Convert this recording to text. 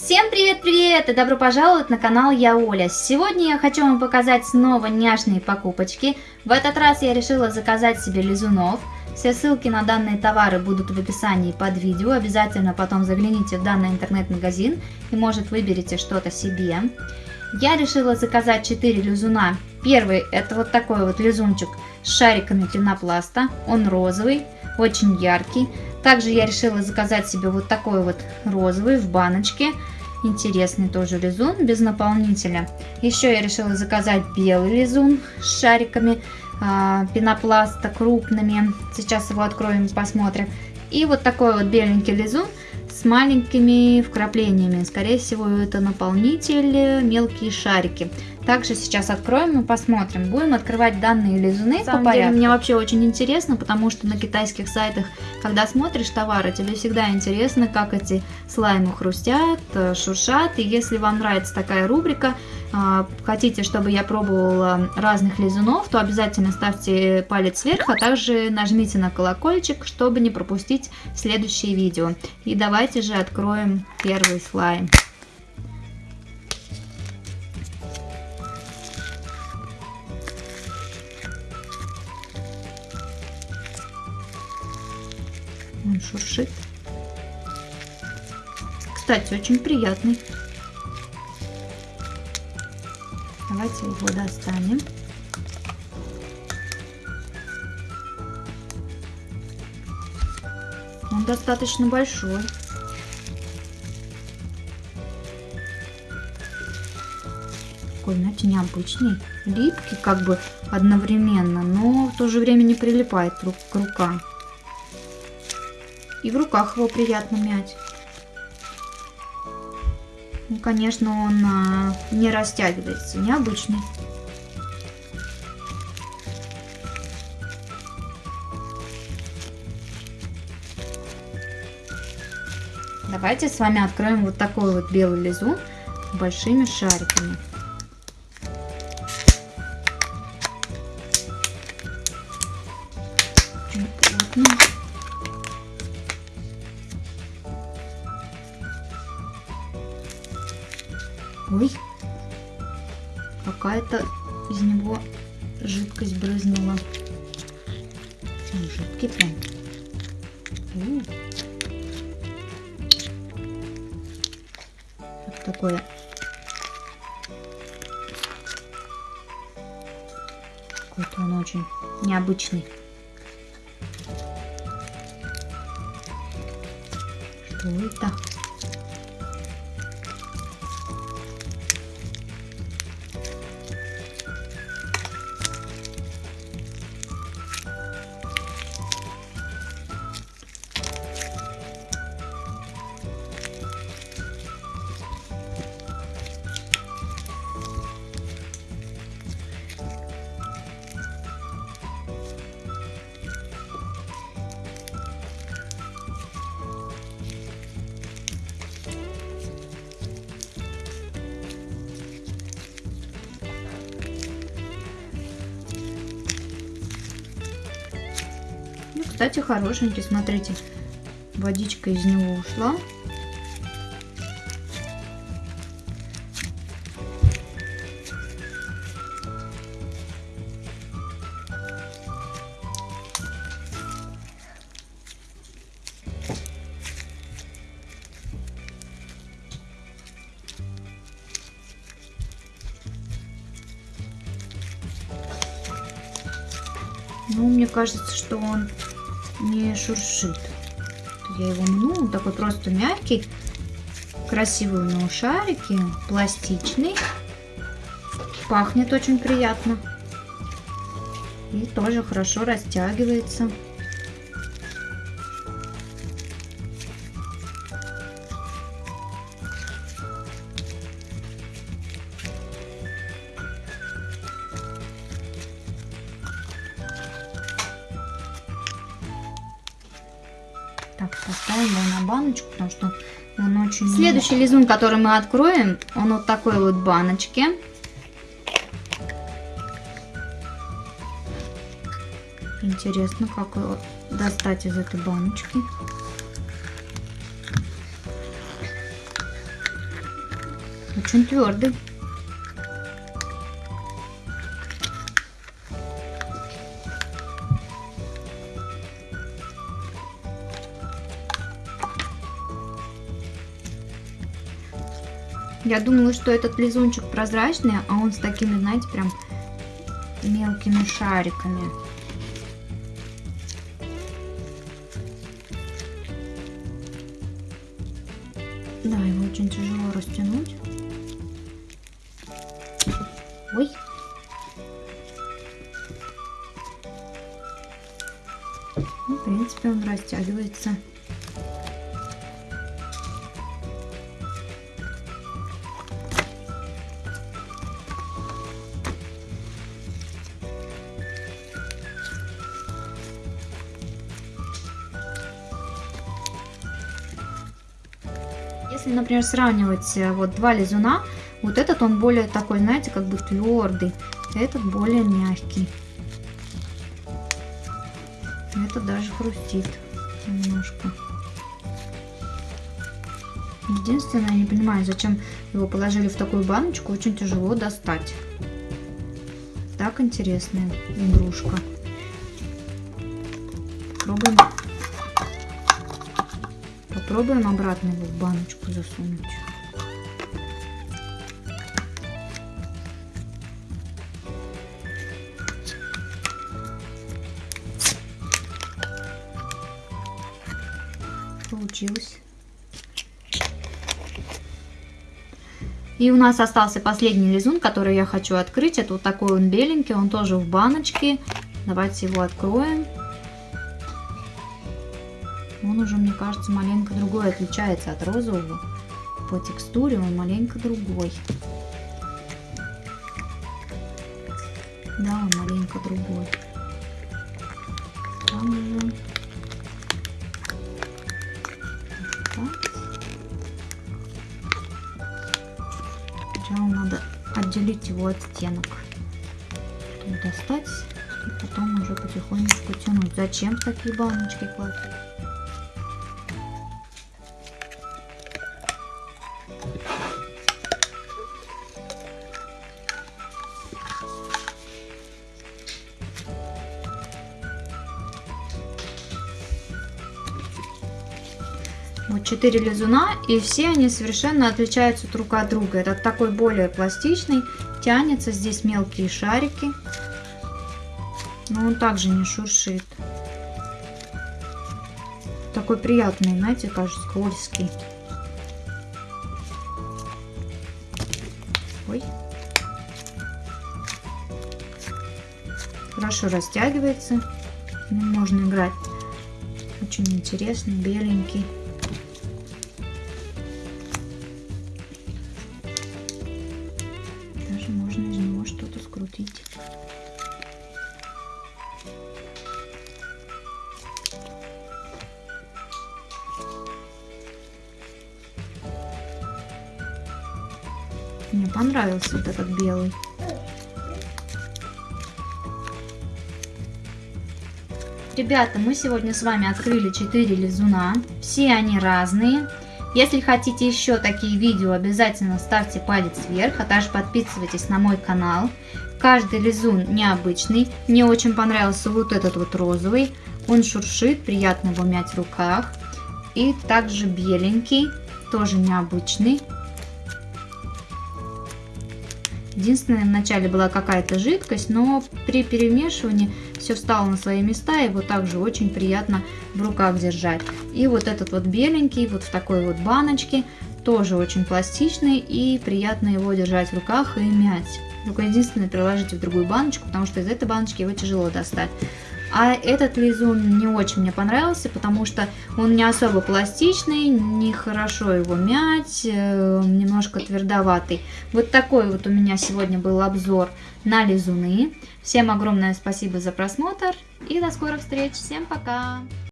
Всем привет-привет и добро пожаловать на канал Я Оля. Сегодня я хочу вам показать снова няшные покупочки. В этот раз я решила заказать себе лизунов. Все ссылки на данные товары будут в описании под видео. Обязательно потом загляните в данный интернет-магазин и может выберете что-то себе. Я решила заказать 4 лизуна. Первый это вот такой вот лизунчик с шариками пенопласта. Он розовый, очень яркий. Также я решила заказать себе вот такой вот розовый в баночке. Интересный тоже лизун без наполнителя. Еще я решила заказать белый лизун с шариками э, пенопласта крупными. Сейчас его откроем и посмотрим. И вот такой вот беленький лизун с маленькими вкраплениями. Скорее всего, это наполнитель, мелкие шарики. Также сейчас откроем и посмотрим. Будем открывать данные лизуны по порядку. Деле, мне вообще очень интересно, потому что на китайских сайтах, когда смотришь товары, тебе всегда интересно, как эти слаймы хрустят, э, шуршат. И если вам нравится такая рубрика, э, хотите, чтобы я пробовала разных лизунов, то обязательно ставьте палец вверх, а также нажмите на колокольчик, чтобы не пропустить следующие видео. И давайте же откроем первый слайм. Шуршит. Кстати, очень приятный. Давайте его достанем. Он достаточно большой. Такой, знаете, необычный. Липкий как бы одновременно, но в то же время не прилипает к рукам. И в руках его приятно мять. Ну, конечно, он а, не растягивается, необычный. Давайте с вами откроем вот такой вот белый лизун большими шариками. Очень плотно. Ой, какая-то из него жидкость брызнула. Он жидкий прям. У. Такое? Какой-то он очень необычный. Что это? Кстати, хорошенький, смотрите, водичка из него ушла. Ну, мне кажется, что он не шуршит. Я его мну, он такой просто мягкий, красивый у него шарики, пластичный, пахнет очень приятно и тоже хорошо растягивается. Поставим его на баночку, потому что он очень... Следующий лизун, который мы откроем, он вот такой вот баночке. Интересно, как его достать из этой баночки. Очень твердый. Я думала, что этот лизунчик прозрачный, а он с такими, знаете, прям мелкими шариками. Да, его очень тяжело растянуть. Ой. Ну, в принципе, он растягивается. Если, например, сравнивать э, вот два лизуна, вот этот он более такой, знаете, как бы твердый, этот более мягкий. Этот даже хрустит немножко. Единственное, я не понимаю, зачем его положили в такую баночку, очень тяжело достать. Так интересная игрушка. Попробуем Попробуем обратно его в баночку засунуть. Получилось. И у нас остался последний лизун, который я хочу открыть. Это вот такой он беленький, он тоже в баночке. Давайте его откроем. Он уже, мне кажется, маленько другой, отличается от розового. По текстуре он маленько другой. Да, он маленько другой. Там уже... Сначала надо отделить его от стенок. Достать и потом уже потихонечку тянуть. Зачем такие баночки класть? 4 лизуна, и все они совершенно отличаются друг от друга. Этот такой более пластичный, тянется, здесь мелкие шарики, но он также не шуршит. Такой приятный, знаете, кажется, скользкий. Ой. Хорошо растягивается. Можно играть. Очень интересный, беленький. Мне понравился вот этот белый. Ребята, мы сегодня с вами открыли 4 лизуна. Все они разные. Если хотите еще такие видео, обязательно ставьте палец вверх, а также подписывайтесь на мой канал. Каждый лизун необычный. Мне очень понравился вот этот вот розовый. Он шуршит, приятно его мять в руках. И также беленький, тоже необычный. Единственное, вначале была какая-то жидкость, но при перемешивании все встало на свои места, его также очень приятно в руках держать. И вот этот вот беленький, вот в такой вот баночке, тоже очень пластичный и приятно его держать в руках и мять. Только единственное, приложите в другую баночку, потому что из этой баночки его тяжело достать. А этот лизун не очень мне понравился, потому что он не особо пластичный, нехорошо его мять, э, немножко твердоватый. Вот такой вот у меня сегодня был обзор на лизуны. Всем огромное спасибо за просмотр и до скорых встреч. Всем пока!